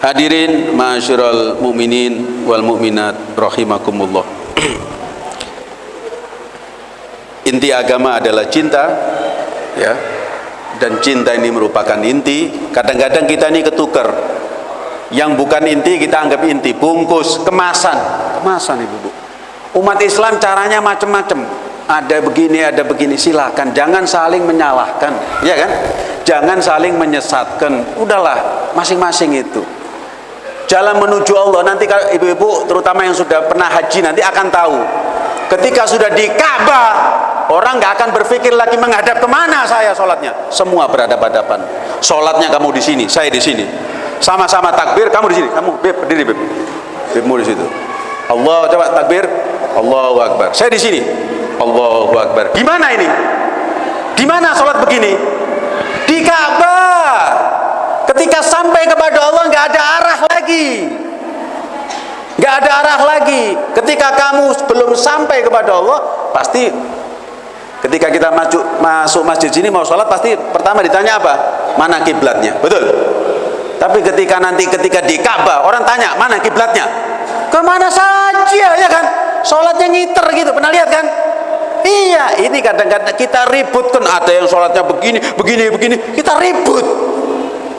Hadirin ma'asyiral mukminin wal mukminat rahimakumullah. Inti agama adalah cinta ya. Dan cinta ini merupakan inti. Kadang-kadang kita ini ketukar. Yang bukan inti kita anggap inti, bungkus, kemasan. Kemasan Ibu, Bu. Umat Islam caranya macam-macam. Ada begini, ada begini. Silakan jangan saling menyalahkan, ya kan? Jangan saling menyesatkan. Udahlah, masing-masing itu jalan menuju Allah. Nanti ibu-ibu terutama yang sudah pernah haji nanti akan tahu. Ketika sudah di Ka'bah orang nggak akan berpikir lagi menghadap ke mana saya sholatnya. Semua berhadapan-hadapan. Sholatnya kamu di sini saya di sini. Sama-sama takbir kamu di sini. Kamu beb berdiri beb. Bebmu di situ. Allah coba takbir. Allahu Akbar. Saya di sini. Allahu Akbar. Gimana ini? Di mana sholat begini? Di Ka'bah ketika sampai kepada Allah nggak ada arah lagi. Nggak ada arah lagi. Ketika kamu belum sampai kepada Allah pasti ketika kita masuk masuk masjid sini mau sholat pasti pertama ditanya apa? Mana kiblatnya? Betul? Tapi ketika nanti ketika di Ka'bah orang tanya mana kiblatnya? Ke mana saja ya kan? Sholatnya ngiter gitu. Pernah lihat kan? Iya ini kadang-kadang kita ribut kan ada yang sholatnya begini begini begini. Kita ribut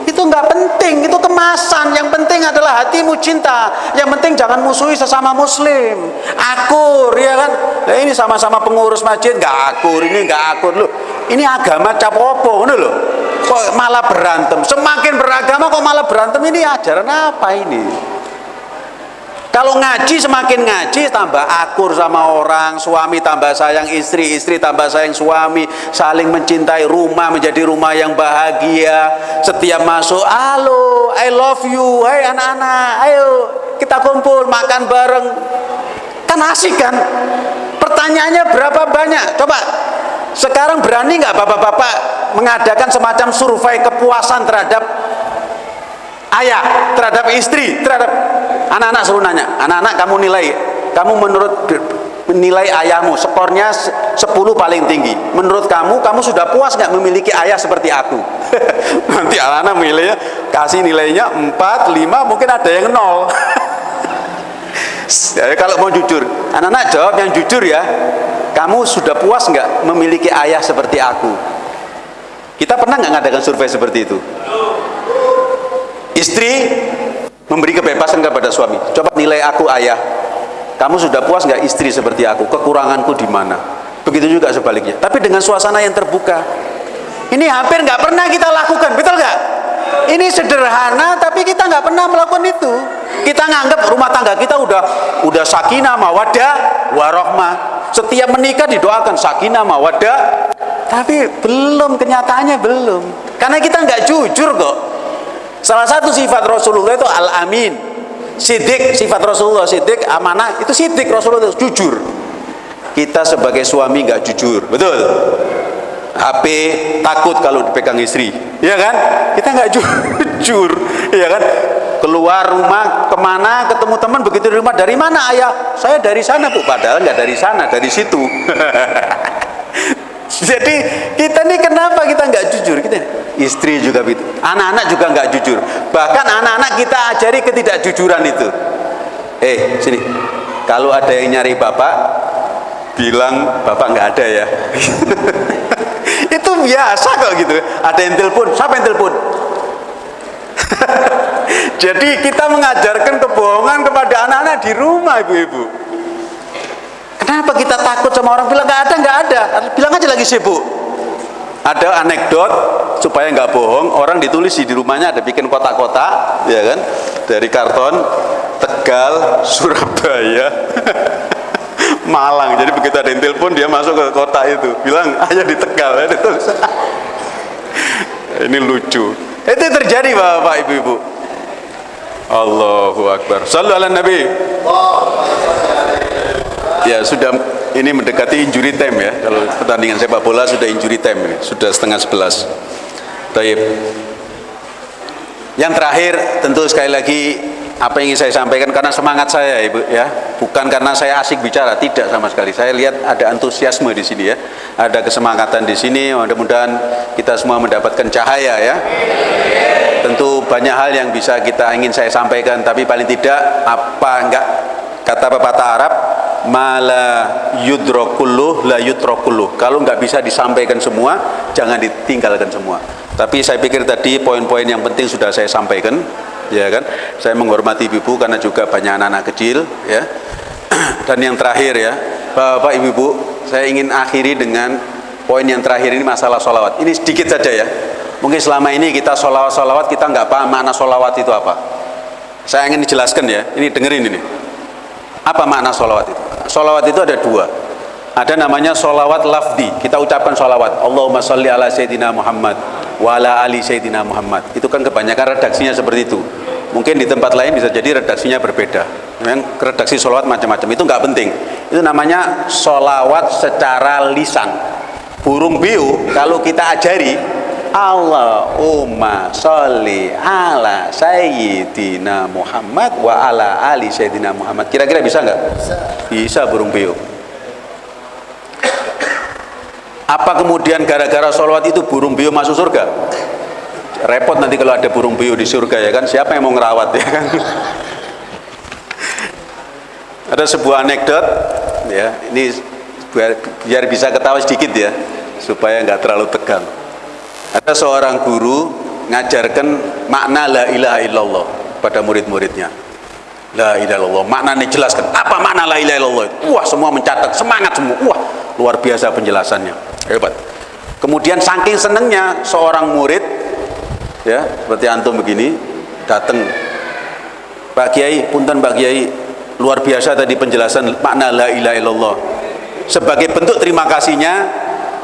itu nggak penting, itu kemasan. Yang penting adalah hatimu cinta. Yang penting jangan musuhi sesama muslim. Akur, ya kan? Nah, ini sama-sama pengurus masjid nggak akur, ini nggak akur lu. Ini agama capopo, ini loh. Kok malah berantem? Semakin beragama kok malah berantem? Ini ajaran apa ini? Kalau ngaji semakin ngaji tambah akur sama orang, suami tambah sayang istri, istri tambah sayang suami, saling mencintai rumah menjadi rumah yang bahagia. Setiap masuk, halo, I love you, hai anak-anak, ayo kita kumpul makan bareng. Kan asik kan? Pertanyaannya berapa banyak? Coba sekarang berani nggak bapak-bapak mengadakan semacam survei kepuasan terhadap ayah, terhadap istri, terhadap anak-anak suruh nanya anak-anak kamu nilai kamu menurut nilai ayahmu skornya 10 paling tinggi. Menurut kamu kamu sudah puas nggak memiliki ayah seperti aku? Nanti anak-anak nilainya kasih nilainya 4, 5 mungkin ada yang nol. Ya, kalau mau jujur anak-anak jawab yang jujur ya kamu sudah puas nggak memiliki ayah seperti aku? Kita pernah nggak ngadakan survei seperti itu? Istri memberi kebebasan kepada suami. Coba nilai aku ayah. Kamu sudah puas nggak istri seperti aku? Kekuranganku di mana? Begitu juga sebaliknya. Tapi dengan suasana yang terbuka. Ini hampir nggak pernah kita lakukan betul nggak? Ini sederhana tapi kita nggak pernah melakukan itu. Kita nganggap rumah tangga kita udah udah sakinah mawadah warohmah. Setiap menikah didoakan sakinah mawadah. Tapi belum kenyataannya belum. Karena kita nggak jujur kok Salah satu sifat Rasulullah itu al-amin. Sidik, sifat Rasulullah sidik, amanah, itu sidik Rasulullah itu jujur. Kita sebagai suami nggak jujur, betul? HP takut kalau dipegang istri, ya kan? Kita nggak jujur, ya kan? Keluar rumah ke mana ketemu teman begitu di rumah dari mana ayah? Saya dari sana bu, padahal nggak dari sana, dari situ. Jadi kita ini kenapa kita nggak jujur? Kita istri juga begitu, anak-anak juga nggak jujur. Bahkan anak-anak kita ajari ketidakjujuran itu. Eh sini, kalau ada yang nyari bapak, bilang bapak nggak ada ya. itu biasa kok gitu. Ada yang telepon, siapa yang telepon? Jadi kita mengajarkan kebohongan kepada anak-anak di rumah ibu-ibu. Kenapa kita takut sama orang bilang nggak ada nggak ada? Bilang aja lagi sibuk. Ada anekdot supaya nggak bohong, orang ditulis di rumahnya ada bikin kotak-kotak, ya kan? Dari karton Tegal, Surabaya, Malang. Jadi begitu ada yang telepon dia masuk ke kota itu, bilang ayah di Tegal. Ya, Ini lucu. Itu terjadi bapak ibu-ibu. Allahu Akbar. Sallu ala Nabi ya sudah ini mendekati injury time ya. Kalau pertandingan sepak bola sudah injury time ini sudah setengah sebelas. Taib. yang terakhir tentu sekali lagi apa yang ingin saya sampaikan karena semangat saya ibu ya. Bukan karena saya asik bicara tidak sama sekali. Saya lihat ada antusiasme di sini ya. Ada kesemangatan di sini mudah-mudahan kita semua mendapatkan cahaya ya. Tentu banyak hal yang bisa kita ingin saya sampaikan tapi paling tidak apa enggak kata pepatah Arab mala yudrokulluh la yudrokulluh kalau nggak bisa disampaikan semua jangan ditinggalkan semua. Tapi saya pikir tadi poin-poin yang penting sudah saya sampaikan ya kan? Saya menghormati ibu karena juga banyak anak-anak kecil ya. Dan yang terakhir ya. Bapak ibu-ibu saya ingin akhiri dengan poin yang terakhir ini masalah sholawat. Ini sedikit saja ya. Mungkin selama ini kita sholawat-sholawat kita nggak paham mana sholawat itu apa. Saya ingin dijelaskan ya. Ini dengerin ini. Apa makna sholawat itu Solawat itu ada dua. Ada namanya solawat lafdi. Kita ucapkan solawat. Allahumma salli ala Sayyidina Muhammad wa ala ali Sayyidina Muhammad. Itu kan kebanyakan redaksinya seperti itu. Mungkin di tempat lain bisa jadi redaksinya berbeda. Memang redaksi solawat macam-macam. Itu nggak penting. Itu namanya solawat secara lisan. Burung biu kalau kita ajari Allahumma sholli ala Sayyidina Muhammad wa ala ali Sayyidina Muhammad. Kira-kira bisa nggak? Bisa. Bisa burung beo. Apa kemudian gara-gara sholawat itu burung beo masuk surga? Repot nanti kalau ada burung beo di surga ya kan? Siapa yang mau ngerawat ya kan? ada sebuah anekdot ya, ini biar, biar bisa ketawa sedikit ya, supaya nggak terlalu tegang ada seorang guru ngajarkan makna la ilaha illallah pada murid-muridnya. La ilaha illallah maknanya jelaskan. Apa makna la ilaha illallah wah semua mencatat. Semangat semua. Wah luar biasa penjelasannya. Hebat. Kemudian saking senengnya seorang murid ya seperti antum begini datang. Pak Kiai punten Pak Kiai. Luar biasa tadi penjelasan makna la ilaha illallah. Sebagai bentuk terima kasihnya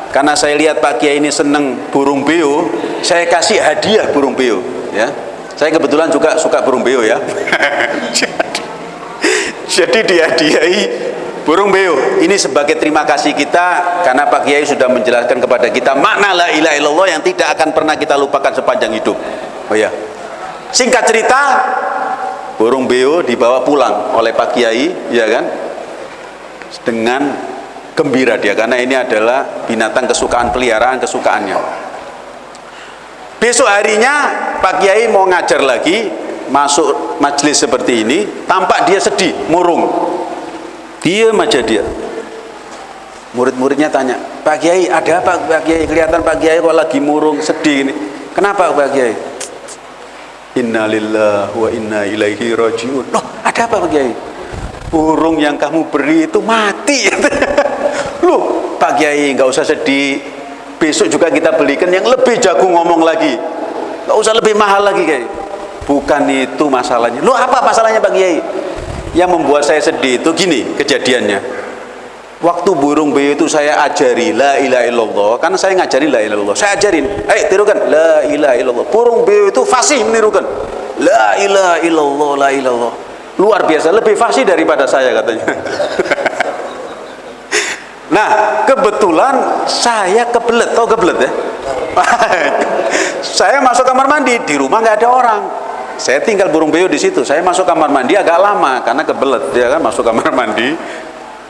karena saya lihat Pak Kiai ini seneng burung beo saya kasih hadiah burung beo ya. Saya kebetulan juga suka burung beo ya. Jadi dihadiahi burung beo. Ini sebagai terima kasih kita karena Pak Kiai sudah menjelaskan kepada kita makna la ilaha illallah yang tidak akan pernah kita lupakan sepanjang hidup. Oh ya. Singkat cerita burung beo dibawa pulang oleh Pak Kiai ya kan? Dengan gembira dia karena ini adalah binatang kesukaan peliharaan kesukaannya. Besok harinya Pak Kiai mau ngajar lagi masuk majelis seperti ini tampak dia sedih murung. Dia aja dia. Murid-muridnya tanya Pak Kiai ada apa Pak Kiai? Kelihatan Pak Kiai kok lagi murung sedih ini. Kenapa Pak Kiai? Innalillah wa inna ilaihi rajiun. Loh ada apa Pak Kiai? Burung yang kamu beri itu mati Loh, Pak Kiai nggak usah sedih. Besok juga kita belikan yang lebih jago ngomong lagi. Nggak usah lebih mahal lagi, Kiai. Bukan itu masalahnya. Loh, apa masalahnya Pak Kiai? Yang membuat saya sedih itu gini kejadiannya. Waktu burung beo itu saya ajari la ilaha illallah karena saya ngajari la ilaha illallah. Saya ajarin, "Eh, tirukan la ilaha illallah." Burung beo itu fasih menirukan. La ilaha illallah, la ilallah. Luar biasa, lebih fasih daripada saya katanya. Nah, kebetulan saya kebelet, tau kebelet ya? saya masuk kamar mandi, di rumah nggak ada orang. Saya tinggal burung beo di situ. Saya masuk kamar mandi agak lama karena kebelet dia kan masuk kamar mandi.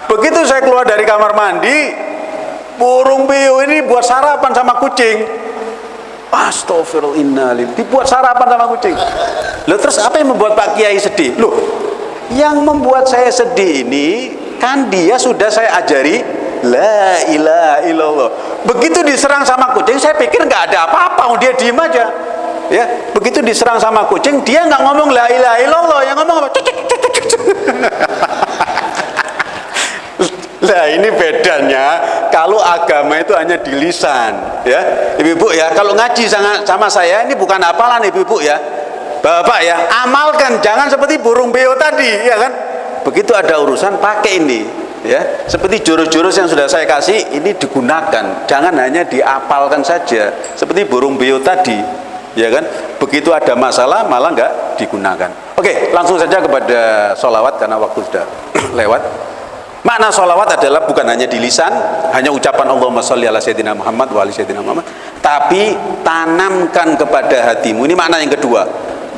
Begitu saya keluar dari kamar mandi, burung beo ini buat sarapan sama kucing. Astagfirullahaladzim Dibuat sarapan sama kucing Loh terus apa yang membuat Pak Kiai sedih? Loh Yang membuat saya sedih ini Kan dia sudah saya ajari La ilaha illallah. Begitu diserang sama kucing, saya pikir nggak ada apa-apa, oh, dia diem aja. Ya, begitu diserang sama kucing, dia nggak ngomong la ilaha illallah, yang ngomong apa? Nah ini bedanya kalau agama itu hanya di lisan ya. Ibu-ibu ya kalau ngaji sama, sama saya ini bukan apalan ibu-ibu ya. Bapak ya amalkan. Jangan seperti burung beo tadi ya kan? Begitu ada urusan pakai ini ya seperti jurus-jurus yang sudah saya kasih ini digunakan. Jangan hanya diapalkan saja. Seperti burung beo tadi ya kan? Begitu ada masalah malah nggak digunakan. Oke langsung saja kepada sholawat karena waktu sudah lewat. Makna sholawat adalah bukan hanya di lisan hanya ucapan Allahumma sholli ala sayyidina Muhammad wa ala sayyidina Muhammad tapi tanamkan kepada hatimu. Ini makna yang kedua.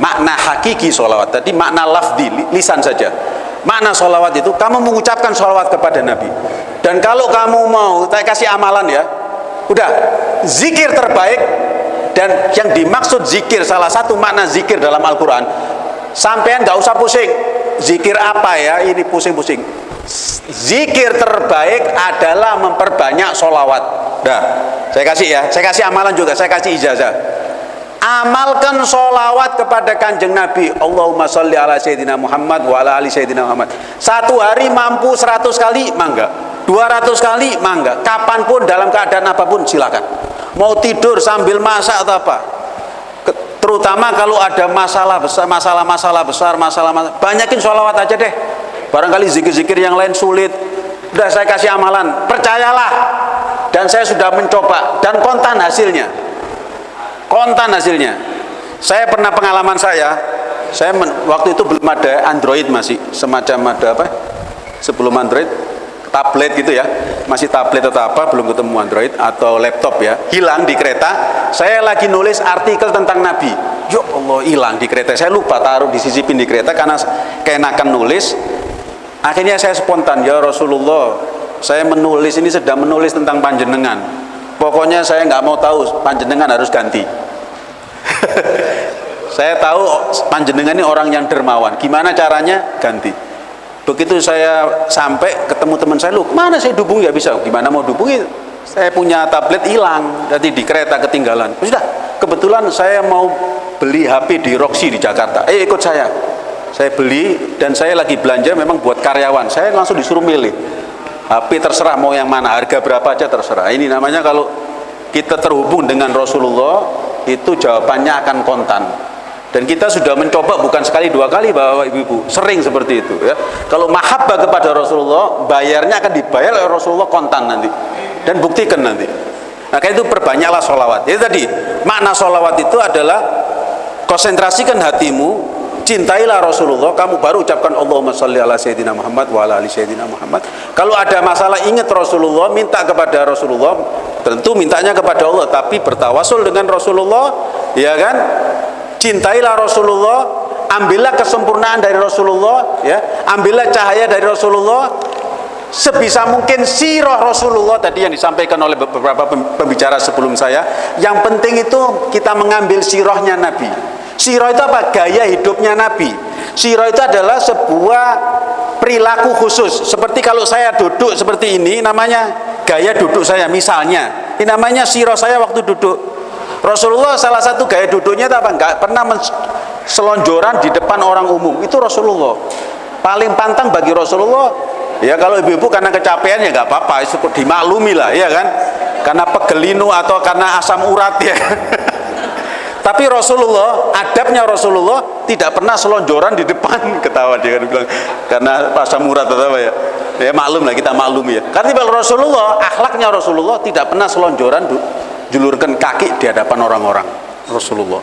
Makna hakiki sholawat tadi makna lafdi lisan saja makna sholawat itu kamu mengucapkan sholawat kepada Nabi. Dan kalau kamu mau saya kasih amalan ya. Udah zikir terbaik dan yang dimaksud zikir salah satu makna zikir dalam Al-Quran. Sampean nggak usah pusing. Zikir apa ya? Ini pusing-pusing. Zikir terbaik adalah memperbanyak solawat dah saya kasih ya. Saya kasih amalan juga. Saya kasih ijazah amalkan solawat kepada kanjeng Nabi. Allahumma salli ala Sayyidina Muhammad wa ala ali Sayyidina Muhammad. Satu hari mampu 100 kali mangga. 200 kali mangga. Kapan pun dalam keadaan apa pun silakan. Mau tidur sambil masak atau apa? Terutama kalau ada masalah besar masalah-masalah besar masalah, masalah banyakin sholawat aja deh. Barangkali zikir-zikir yang lain sulit. Udah saya kasih amalan. Percayalah. Dan saya sudah mencoba. Dan kontan hasilnya kontan hasilnya. Saya pernah pengalaman saya saya men, waktu itu belum ada Android masih semacam ada apa? Sebelum Android tablet gitu ya. Masih tablet atau apa belum ketemu Android atau laptop ya. Hilang di kereta. Saya lagi nulis artikel tentang Nabi. Ya Allah hilang di kereta. Saya lupa taruh di sisi di kereta karena keenakan nulis. Akhirnya saya spontan ya Rasulullah saya menulis ini sedang menulis tentang panjenengan pokoknya saya nggak mau tahu panjenengan harus ganti. Saya tahu panjenengan ini orang yang dermawan. Gimana caranya? Ganti. Begitu saya sampai ketemu teman saya lu mana saya dubung ya bisa. Gimana mau dubungi? Saya punya tablet hilang jadi di kereta ketinggalan. Sudah kebetulan saya mau beli HP di Roxy di Jakarta. Eh ikut saya. Saya beli dan saya lagi belanja memang buat karyawan. Saya langsung disuruh milih HP terserah mau yang mana harga berapa aja terserah. Ini namanya kalau kita terhubung dengan Rasulullah itu jawabannya akan kontan. Dan kita sudah mencoba bukan sekali dua kali bapak ibu-ibu. Sering seperti itu ya. Kalau mahabbah kepada Rasulullah bayarnya akan dibayar oleh Rasulullah kontan nanti. Dan buktikan nanti. Maka itu perbanyaklah sholawat. Jadi tadi makna sholawat itu adalah konsentrasikan hatimu cintailah Rasulullah kamu baru ucapkan Allahumma salli ala Sayyidina Muhammad wa ala ali Sayyidina Muhammad. Kalau ada masalah ingat Rasulullah minta kepada Rasulullah. Tentu mintanya kepada Allah tapi bertawasul dengan Rasulullah ya kan? Cintailah Rasulullah ambillah kesempurnaan dari Rasulullah ya. Ambillah cahaya dari Rasulullah. Sebisa mungkin sirah Rasulullah tadi yang disampaikan oleh beberapa pembicara sebelum saya. Yang penting itu kita mengambil sirahnya Nabi sirah itu apa? gaya hidupnya Nabi sirah itu adalah sebuah perilaku khusus seperti kalau saya duduk seperti ini namanya gaya duduk saya misalnya ini namanya sirah saya waktu duduk Rasulullah salah satu gaya duduknya itu apa? Enggak pernah selonjoran di depan orang umum. Itu Rasulullah. Paling pantang bagi Rasulullah ya kalau ibu-ibu karena kecapean ya nggak apa-apa, itu dimaklumi lah, ya kan? Karena pegelinu atau karena asam urat ya. Tapi Rasulullah, adabnya Rasulullah tidak pernah selonjoran di depan. Ketawa dia kan bilang karena asam urat atau apa ya. Ya maklum lah kita maklum ya. Karena Rasulullah, akhlaknya Rasulullah tidak pernah selonjoran julurkan kaki di hadapan orang-orang Rasulullah.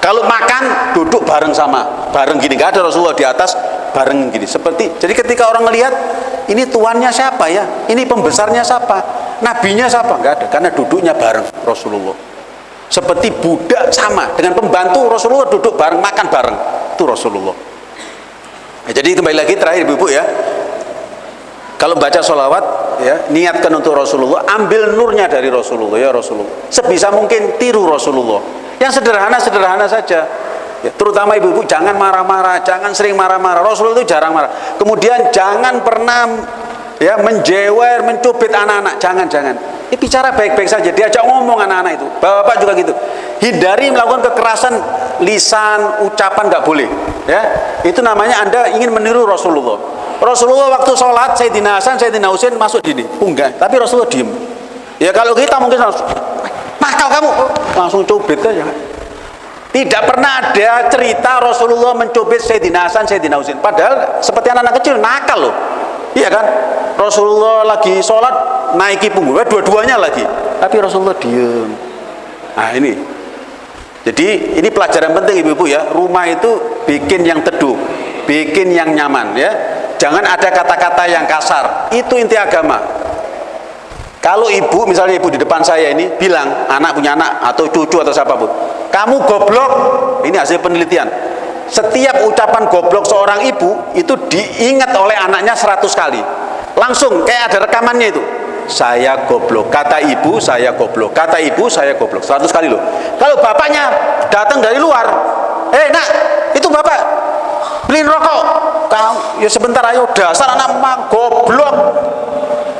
Kalau makan duduk bareng sama bareng gini. Gak ada Rasulullah di atas bareng gini. Seperti jadi ketika orang melihat ini tuannya siapa ya? Ini pembesarnya siapa? Nabinya siapa? Nggak ada karena duduknya bareng Rasulullah seperti budak sama dengan pembantu Rasulullah duduk bareng makan bareng. Itu Rasulullah. Ya, jadi kembali lagi terakhir ibu-ibu ya. Kalau baca sholawat ya niatkan untuk Rasulullah ambil nurnya dari Rasulullah ya Rasulullah. Sebisa mungkin tiru Rasulullah. Yang sederhana sederhana saja. Ya, terutama ibu-ibu jangan marah-marah jangan sering marah-marah. Rasulullah itu jarang marah. Kemudian jangan pernah ya menjewer mencubit anak-anak jangan jangan ya, bicara baik-baik saja diajak ngomong anak-anak itu bapak-bapak juga gitu hindari melakukan kekerasan lisan ucapan nggak boleh ya itu namanya anda ingin meniru Rasulullah Rasulullah waktu sholat Sayyidina Hasan, Sayyidina Husain masuk di unggah, tapi Rasulullah diem. Ya kalau kita mungkin langsung, nakal kamu, langsung cubit aja. Tidak pernah ada cerita Rasulullah mencubit Sayyidina Hasan, Sayyidina Husain. Padahal seperti anak-anak kecil nakal loh. Iya kan? Rasulullah lagi sholat naiki punggung, dua-duanya lagi. Tapi Rasulullah diem. Nah ini. Jadi ini pelajaran penting ibu-ibu ya. Rumah itu bikin yang teduh, bikin yang nyaman ya jangan ada kata-kata yang kasar itu inti agama kalau ibu misalnya ibu di depan saya ini bilang anak punya anak atau cucu atau siapa pun kamu goblok ini hasil penelitian setiap ucapan goblok seorang ibu itu diingat oleh anaknya 100 kali langsung kayak ada rekamannya itu. Saya goblok. Kata ibu saya goblok. Kata ibu saya goblok. 100 kali loh. Kalau bapaknya datang dari luar eh nak itu bapak beliin rokok. Kau ya sebentar ayo dasar anak mak goblok.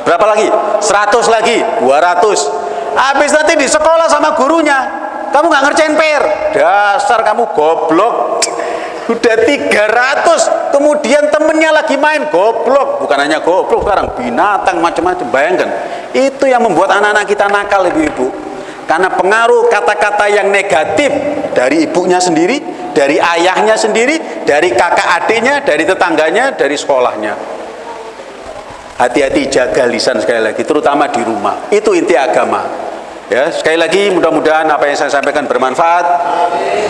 Berapa lagi? 100 lagi. 200 habis nanti di sekolah sama gurunya kamu nggak ngerjain PR dasar kamu goblok udah 300 kemudian temennya lagi main goblok. Bukan hanya goblok sekarang binatang macam-macam. Bayangkan itu yang membuat anak-anak kita nakal ibu-ibu. Karena pengaruh kata-kata yang negatif dari ibunya sendiri dari ayahnya sendiri dari kakak adiknya dari tetangganya dari sekolahnya. Hati-hati jaga lisan sekali lagi terutama di rumah. Itu inti agama. Ya sekali lagi mudah-mudahan apa yang saya sampaikan bermanfaat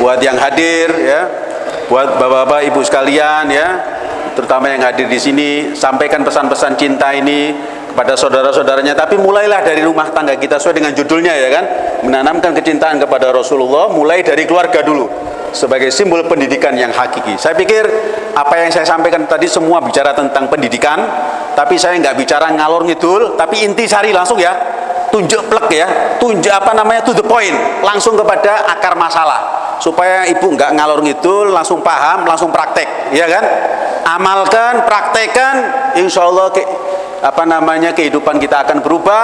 buat yang hadir ya buat bapak-bapak ibu sekalian ya terutama yang hadir di sini sampaikan pesan-pesan cinta ini kepada saudara-saudaranya. Tapi mulailah dari rumah tangga kita sesuai dengan judulnya ya kan? Menanamkan kecintaan kepada Rasulullah mulai dari keluarga dulu sebagai simbol pendidikan yang hakiki. Saya pikir apa yang saya sampaikan tadi semua bicara tentang pendidikan tapi saya nggak bicara ngalor ngidul tapi inti sari langsung ya. Tunjuk plek ya. Tunjuk apa namanya to the point. Langsung kepada akar masalah. Supaya ibu nggak ngalor ngidul langsung paham langsung praktek. Ya kan? Amalkan praktekkan insya Allah ke, apa namanya kehidupan kita akan berubah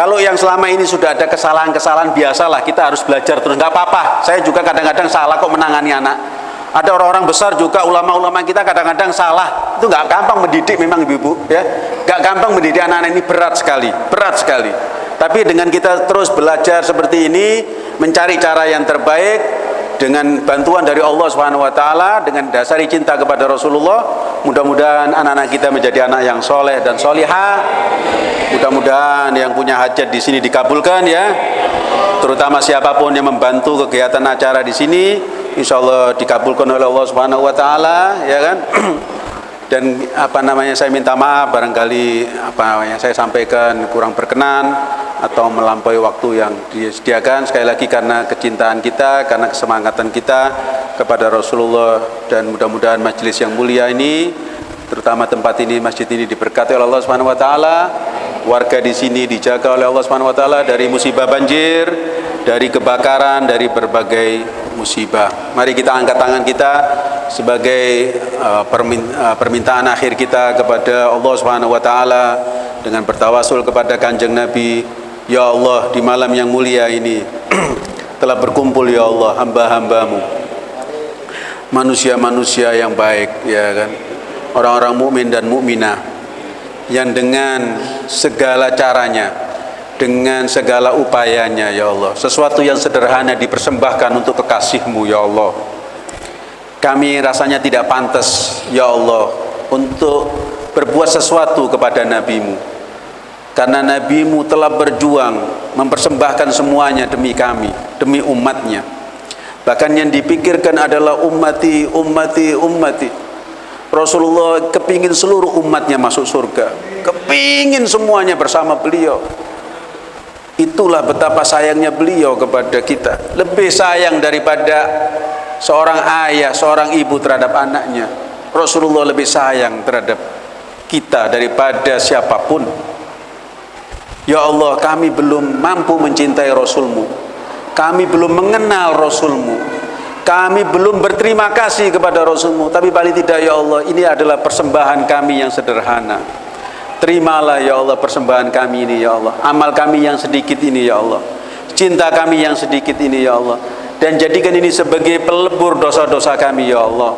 kalau yang selama ini sudah ada kesalahan-kesalahan biasalah kita harus belajar terus. Nggak apa-apa. Saya juga kadang-kadang salah kok menangani anak. Ada orang-orang besar juga ulama-ulama kita kadang-kadang salah. Itu nggak gampang mendidik memang ibu-ibu ya. Nggak gampang mendidik anak-anak ini berat sekali berat sekali. Tapi dengan kita terus belajar seperti ini mencari cara yang terbaik dengan bantuan dari Allah Subhanahu wa taala dengan dasari cinta kepada Rasulullah mudah-mudahan anak-anak kita menjadi anak yang soleh dan solihah mudah-mudahan yang punya hajat di sini dikabulkan ya. Terutama siapa pun yang membantu kegiatan acara di sini insya Allah dikabulkan oleh Allah Subhanahu wa taala ya kan? Dan apa namanya saya minta maaf barangkali apa yang saya sampaikan kurang berkenan atau melampaui waktu yang disediakan. Sekali lagi karena kecintaan kita karena kesemangatan kita kepada Rasulullah dan mudah-mudahan majelis yang mulia ini terutama tempat ini masjid ini diberkati oleh Allah Subhanahu wa taala warga di sini dijaga oleh Allah Subhanahu wa taala dari musibah banjir dari kebakaran dari berbagai musibah. Mari kita angkat tangan kita sebagai uh, uh, permintaan akhir kita kepada Allah Subhanahu wa taala dengan bertawasul kepada Kanjeng Nabi, ya Allah di malam yang mulia ini telah berkumpul ya Allah hamba-hambamu. Manusia-manusia yang baik ya kan? Orang-orang mukmin dan mukminah yang dengan segala caranya dengan segala upayanya ya Allah. Sesuatu yang sederhana dipersembahkan untuk kekasihmu ya Allah. Kami rasanya tidak pantas ya Allah untuk berbuat sesuatu kepada nabimu. Karena nabimu telah berjuang mempersembahkan semuanya demi kami demi umatnya. Bahkan yang dipikirkan adalah ummati ummati ummati Rasulullah kepingin seluruh umatnya masuk surga kepingin semuanya bersama beliau Itulah betapa sayangnya beliau kepada kita. Lebih sayang daripada seorang ayah, seorang ibu terhadap anaknya. Rasulullah lebih sayang terhadap kita daripada siapa pun. Ya Allah, kami belum mampu mencintai Rasulmu. Kami belum mengenal Rasulmu. Kami belum berterima kasih kepada Rasulmu. Tapi paling tidak ya Allah, ini adalah persembahan kami yang sederhana. Terimalah ya Allah persembahan kami ini ya Allah. Amal kami yang sedikit ini ya Allah. Cinta kami yang sedikit ini ya Allah. Dan jadikan ini sebagai pelebur dosa-dosa kami ya Allah.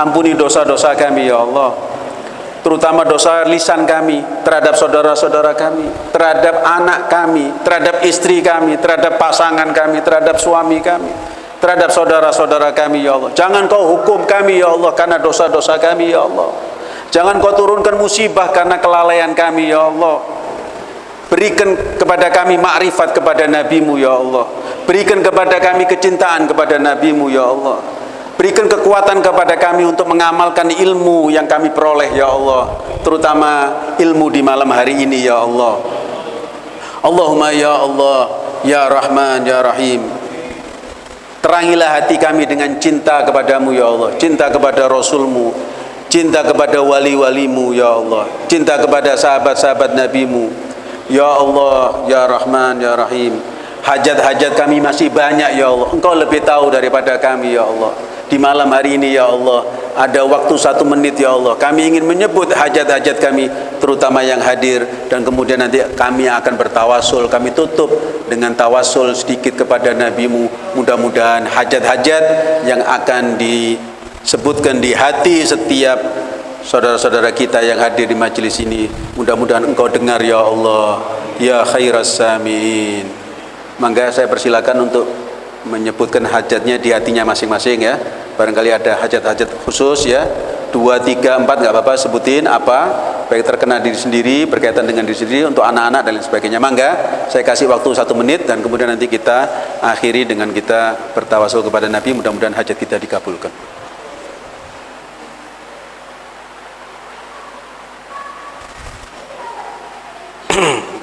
Ampuni dosa-dosa kami ya Allah. Terutama dosa lisan kami Terhadap saudara-saudara kami Terhadap anak kami Terhadap istri kami Terhadap pasangan kami Terhadap suami kami Terhadap saudara-saudara kami ya Allah Jangan kau hukum kami ya Allah Karena dosa-dosa kami ya Allah Jangan kau turunkan musibah karena kelalaian kami ya Allah. Berikan kepada kami makrifat kepada nabimu ya Allah. Berikan kepada kami kecintaan kepada nabimu ya Allah. Berikan kekuatan kepada kami untuk mengamalkan ilmu yang kami peroleh ya Allah. Terutama ilmu di malam hari ini ya Allah. Allahumma ya Allah, ya Rahman, ya Rahim. Terangilah hati kami dengan cinta kepadamu ya Allah. Cinta kepada Rasulmu cinta kepada wali-walimu ya Allah cinta kepada sahabat-sahabat nabimu Ya Allah, Ya Rahman, Ya Rahim. Hajat-hajat kami masih banyak ya Allah. Engkau lebih tahu daripada kami ya Allah. Di malam hari ini ya Allah, ada waktu satu menit ya Allah. Kami ingin menyebut hajat-hajat kami, terutama yang hadir. Dan kemudian nanti kami akan bertawasul. Kami tutup dengan tawasul sedikit kepada NabiMu. Mudah-mudahan hajat-hajat yang akan disebutkan di hati setiap saudara-saudara kita yang hadir di majelis ini mudah-mudahan engkau dengar ya Allah ya khairas samin mangga saya persilakan untuk menyebutkan hajatnya di hatinya masing-masing ya barangkali ada hajat-hajat khusus ya. Dua tiga empat nggak apa-apa sebutin apa baik terkena diri sendiri berkaitan dengan diri sendiri untuk anak-anak dan lain sebagainya. Mangga saya kasih waktu satu menit dan kemudian nanti kita akhiri dengan kita bertawasul kepada Nabi. Mudah-mudahan hajat kita dikabulkan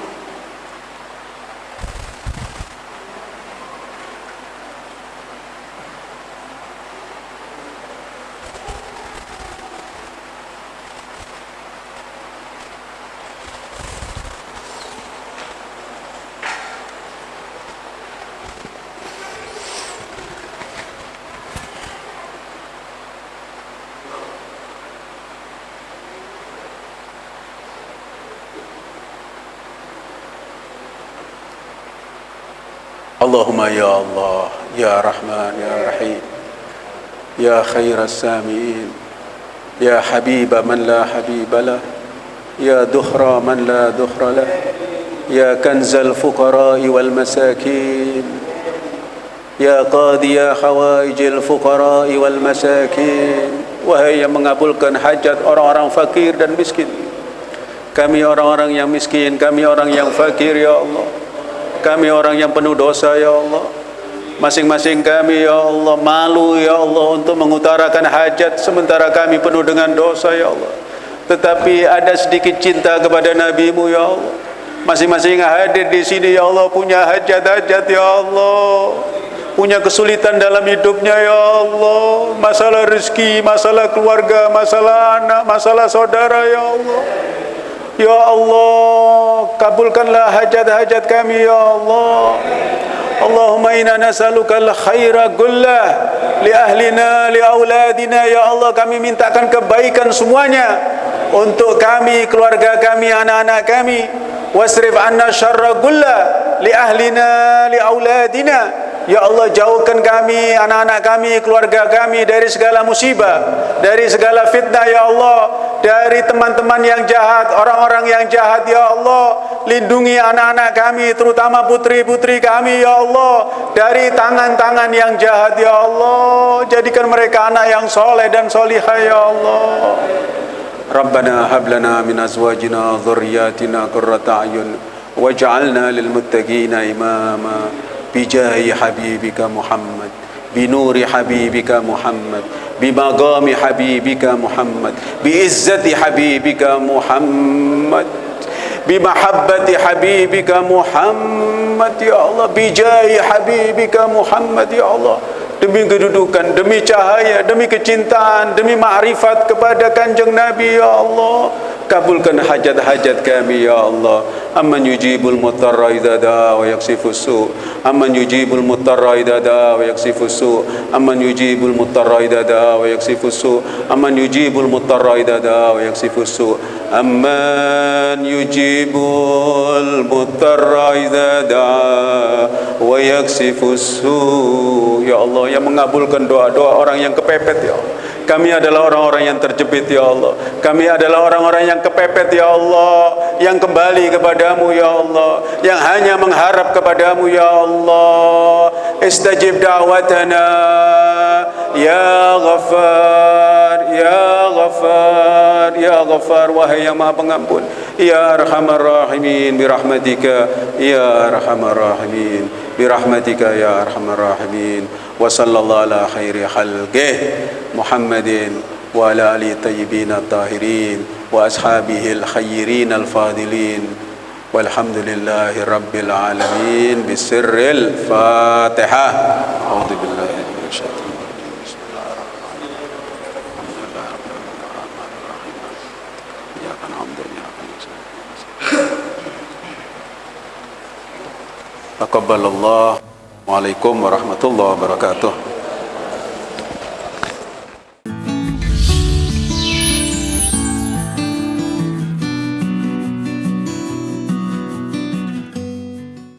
Allahumma ya Allah ya Rahman ya Rahim ya khair al-Samiin ya Habib man la Habib la ya dukhra man la dukhra la ya kanzal fuqara'i wal masakin Ya Qadiyah ya Hawaijil Fuqara'i wal Masakin. Wahai yang mengabulkan hajat orang-orang fakir dan miskin Kami orang-orang yang miskin, kami orang yang fakir ya Allah kami orang yang penuh dosa ya Allah. Masing-masing kami ya Allah malu ya Allah untuk mengutarakan hajat sementara kami penuh dengan dosa ya Allah. Tetapi ada sedikit cinta kepada nabimu ya Allah. Masing-masing hadir di sini ya Allah punya hajat-hajat ya Allah. Punya kesulitan dalam hidupnya ya Allah. Masalah rezeki masalah keluarga masalah anak masalah saudara ya Allah Ya Allah, kabulkanlah hajat-hajat kami ya Allah. Allahumma inna nas'aluka al-khaira kullah li ahlina li auladina ya Allah kami mintakan kebaikan semuanya untuk kami, keluarga kami, anak-anak kami. Wasrif anna syarra kullah li ahlina li auladina Ya Allah jauhkan kami, anak-anak kami, keluarga kami dari segala musibah, dari segala fitnah ya Allah, dari teman-teman yang jahat, orang-orang yang jahat ya Allah, lindungi anak-anak kami terutama putri-putri kami ya Allah dari tangan-tangan yang jahat ya Allah, jadikan mereka anak yang soleh dan solihah ya Allah. Rabbana hablana min azwajina dhurriyyatina qurrata ayun waj'alna lil muttaqina imama bijahi habibika Muhammad binuri habibika Muhammad بمقام حبيبك محمد بعزة حبيبك محمد بمحبة حبيبك محمد يا الله بجاه حبيبك محمد يا الله demi kedudukan, demi cahaya, demi kecintaan, demi ma'rifat kepada kanjeng Nabi ya Allah. kabulkan hajat-hajat kami ya Allah. Amman yujibul mutarra idza daa wa yaksifu su. Amman yujibul mutarra idza daa wa yaksifu su. Amman yujibul mutarra idza daa wa yaksifu su. Amman yujibul mutarra idza daa wa yaksifu su. Amman yujibul mutarra idza daa wa yaksifu su. Ya Allah yang mengabulkan doa-doa orang yang kepepet ya Allah kami adalah orang-orang yang terjepit ya Allah. Kami adalah orang-orang yang kepepet ya Allah, yang kembali kepadamu ya Allah, yang hanya mengharap kepadamu ya Allah. Istajib da'watana ya Ghaffar, ya Ghaffar, ya Ghaffar wahai yang Maha Pengampun. Ya Arhamar Rahimin bi rahmatika ya Arhamar Rahimin rahmatika ya Arhamar Rahimin. وصلى الله على خير خلقه محمد وعلى آله الطيبين الطاهرين وأصحابه الخيرين الفاضلين والحمد لله رب العالمين بسر الفاتحة أعوذ بالله تقبل الله وعليكم ورحمة الله وبركاته.